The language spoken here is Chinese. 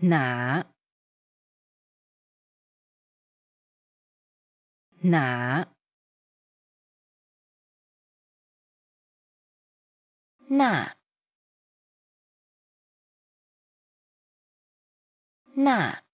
哪哪。那。那。